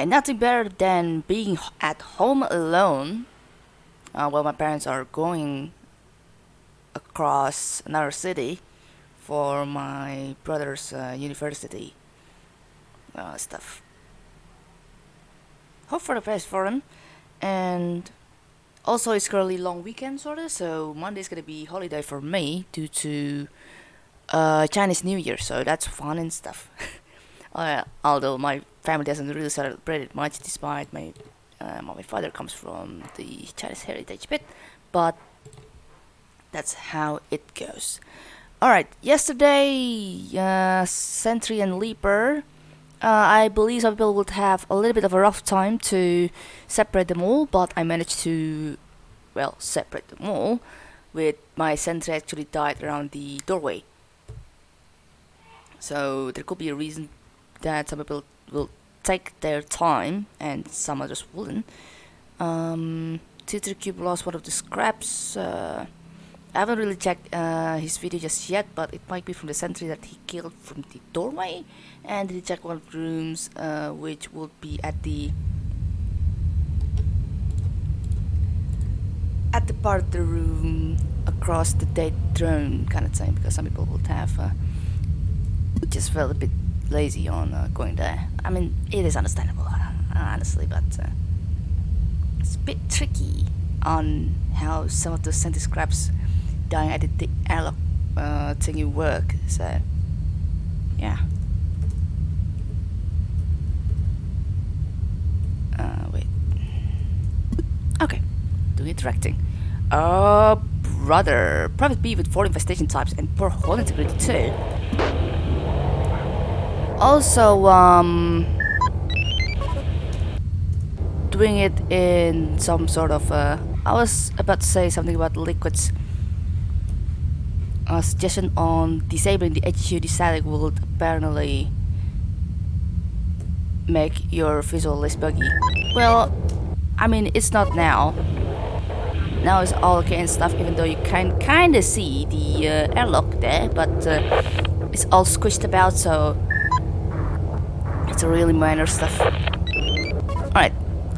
And nothing better than being at home alone uh, while my parents are going across another city for my brother's uh, university uh, stuff. Hope for the best for him. And also, it's currently long weekend, sort of. So Monday's gonna be holiday for me due to uh, Chinese New Year. So that's fun and stuff. uh, although my family doesn't really celebrate it much, despite my uh, my father comes from the Chinese heritage bit, but that's how it goes. Alright, yesterday, uh, Sentry and Leaper, uh, I believe some people would have a little bit of a rough time to separate them all, but I managed to, well, separate them all, with my Sentry actually died around the doorway. So there could be a reason that some people will take their time and some others wouldn't. Um, Titri Cube lost one of the scraps. Uh, I haven't really checked uh, his video just yet, but it might be from the sentry that he killed from the doorway. And he checked one of the rooms, uh, which would be at the at the part of the room across the dead throne kind of thing, because some people would have uh, just felt a bit lazy on uh, going there. I mean, it is understandable, uh, honestly, but uh, it's a bit tricky on how some of the sentry scraps dying at the airlock uh, thingy work. So, yeah. Uh, wait. Okay, do interacting. Oh, brother. Private B with four infestation types and poor hull integrity too. Also, um, doing it in some sort of, uh, I was about to say something about liquids. A suggestion on disabling the HUD static will apparently make your visual less buggy. Well, I mean, it's not now. Now it's all okay and stuff, even though you can kind of see the uh, airlock there, but uh, it's all squished about, so it's really minor stuff. Alright.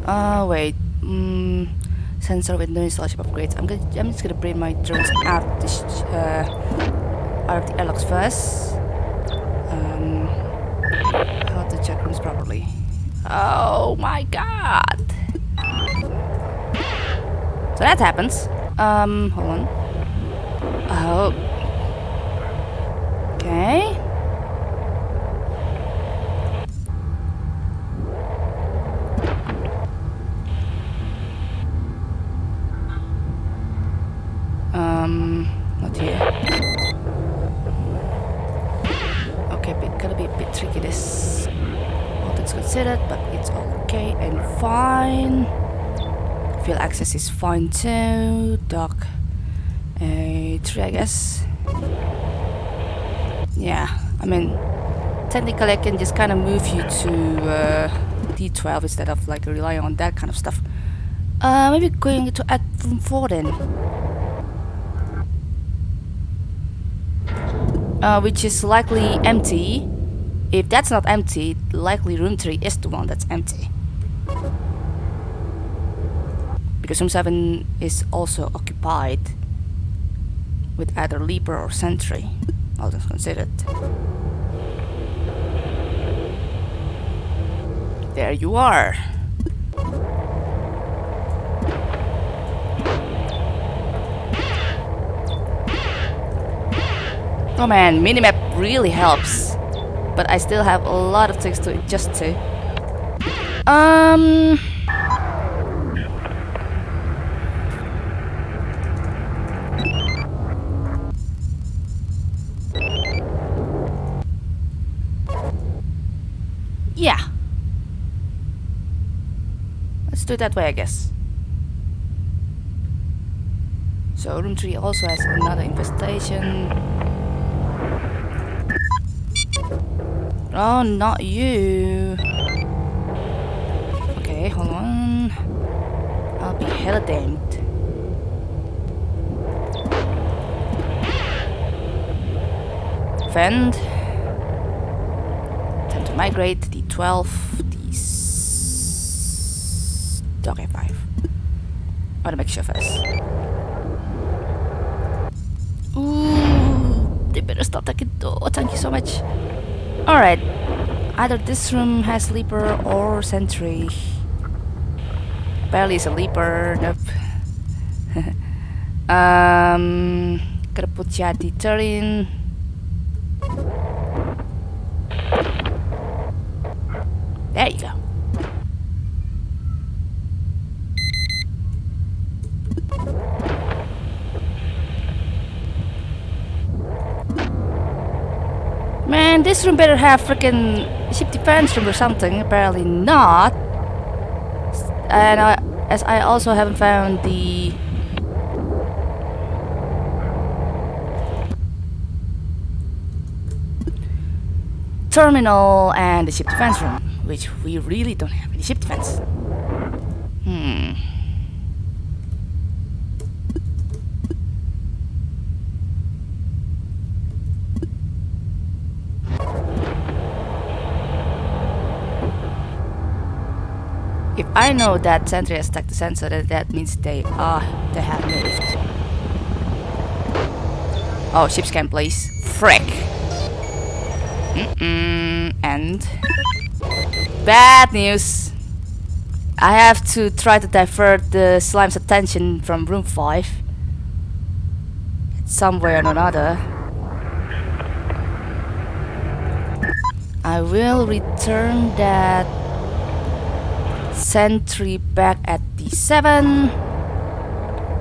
Uh, wait. Mm, sensor with no installation upgrades. I'm gonna. I'm just gonna bring my drones out uh, out of the airlocks first. Um, how to check rooms properly. Oh my god! So that happens. Um, hold on. Oh. Okay. But it's okay and fine. Field access is fine too. Dock a tree, I guess. Yeah, I mean, technically I can just kind of move you to uh, D12 instead of like relying on that kind of stuff. Uh, maybe going to add room 4 then. uh, which is likely empty. If that's not empty, likely room 3 is the one that's empty. Because room 7 is also occupied with either Leaper or Sentry, all things considered. There you are. Oh man, minimap really helps. But I still have a lot of things to adjust to. Um... Yeah. Let's do it that way, I guess. So room 3 also has another infestation. Oh, not you. Okay, hold on. I'll be hella damned. Fend. Time to migrate. D12. Okay, five. I wanna make sure first. Ooh, they better stop taking. Oh, thank you so much. Alright. Either this room has sleeper or sentry. Barely is a leaper. Nope. um, gotta put. Man, this room better have freaking ship defense room or something. Apparently not. And I, as I also haven't found the terminal and the ship defense room, which we really don't have any ship defense. Hmm. If I know that sentry has attacked the sensor, then that means they are they have moved. Oh, ship scan please. Frick. Mm -mm. And bad news. I have to try to divert the slime's attention from room 5 some way or another. I will return that sentry back at D7.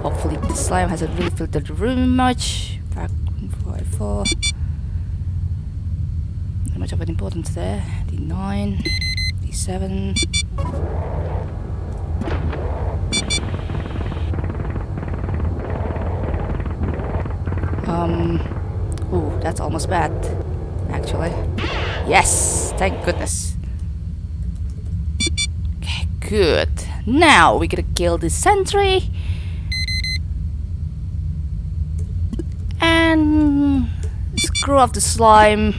Hopefully the slime hasn't really filtered the room much. Back 5 4 Not much of an importance there. D9, D7. Um, ooh, that's almost bad, actually. Yes, thank goodness. Good. Now we gotta kill the sentry. And screw off the slime.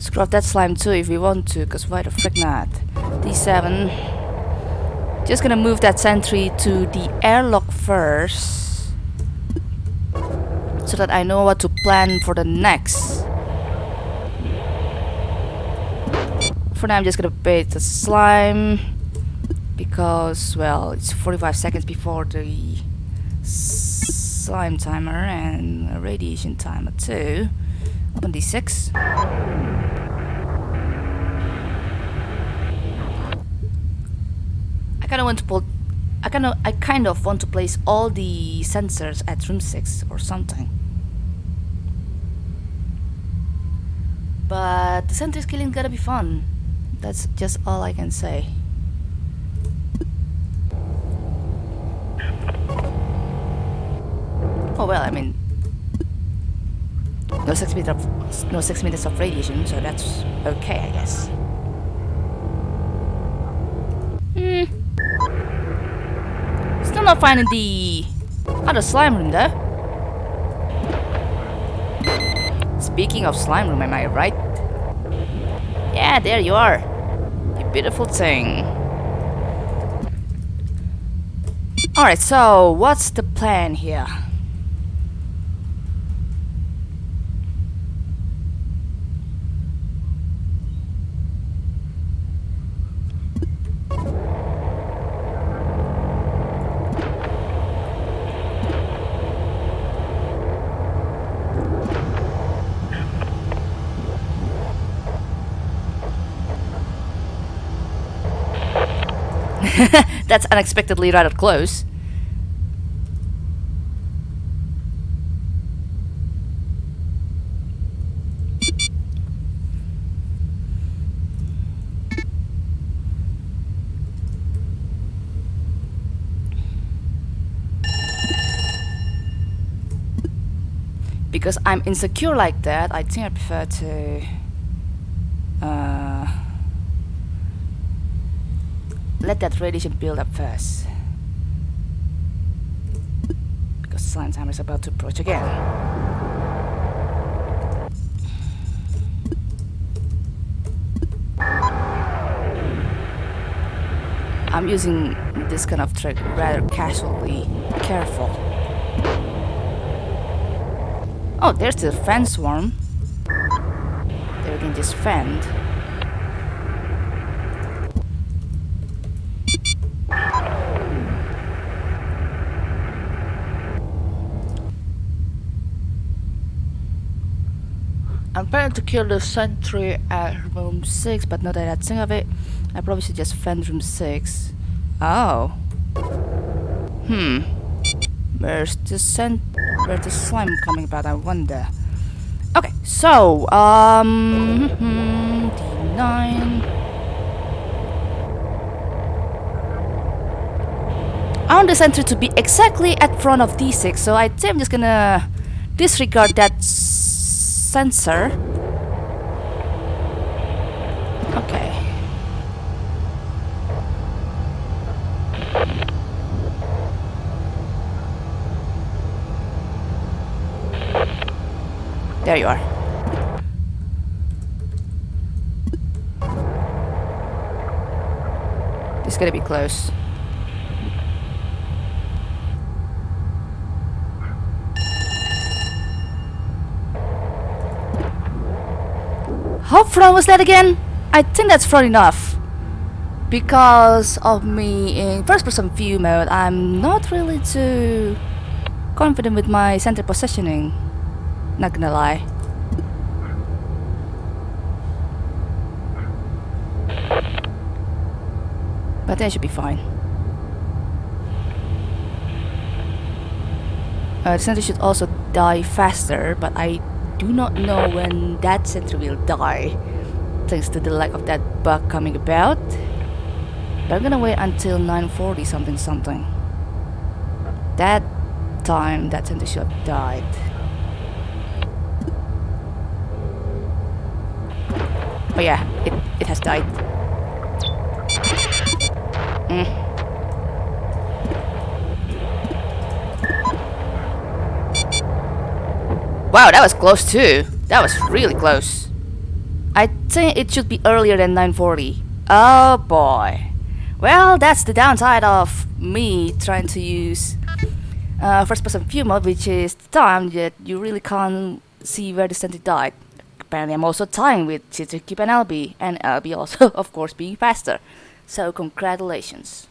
Screw off that slime too if we want to, because why the frick not? D7. Just gonna move that sentry to the airlock first. So that I know what to plan for the next. For now I'm just gonna bait the slime. Because, well, it's 45 seconds before the slime timer and radiation timer too. Open D6. I kind of want to pull. I kind of. I kind of want to place all the sensors at room six or something. But the sentry killing gotta be fun. That's just all I can say. Oh well, I mean, no six minutes of no six minutes of radiation, so that's okay, I guess. Hmm. Still not finding the other slime room though. Speaking of slime room, am I right? Yeah, there you are. You beautiful thing. Alright, so what's the plan here? That's unexpectedly rather close. Because I'm insecure like that, I think I prefer to... Uh, let that radiation build up first. Because slime timer is about to approach again. I'm using this kind of trick rather casually, careful. Oh, there's the fan swarm. They're again just fend. Planning to kill the sentry at room 6, but now that I think of it, I probably should just fend room 6. Oh. Hmm. Where's the scent? Where's the slime coming about? I wonder. Okay, so um, D9. I want the center to be exactly at front of D6, so I think I'm just gonna disregard that sensor. Okay. There you are. This is gonna be close. How front was that again? I think that's front enough. Because of me in first person view mode, I'm not really too confident with my center positioning. Not gonna lie. But that should be fine. Uh, the center should also die faster, but I do not know when that center will die, thanks to the lack of that bug coming about. But I'm gonna wait until 940 something something. That time that center should have died. Oh yeah, it, it has died. Mm. Wow, that was close too. That was really close. I think it should be earlier than 940. Oh boy. Well, that's the downside of me trying to use uh, first person view mode, which is the time that you really can't see where the center died. Apparently I'm also tying with Citrikip and LB, and LB also, of course, being faster. So congratulations.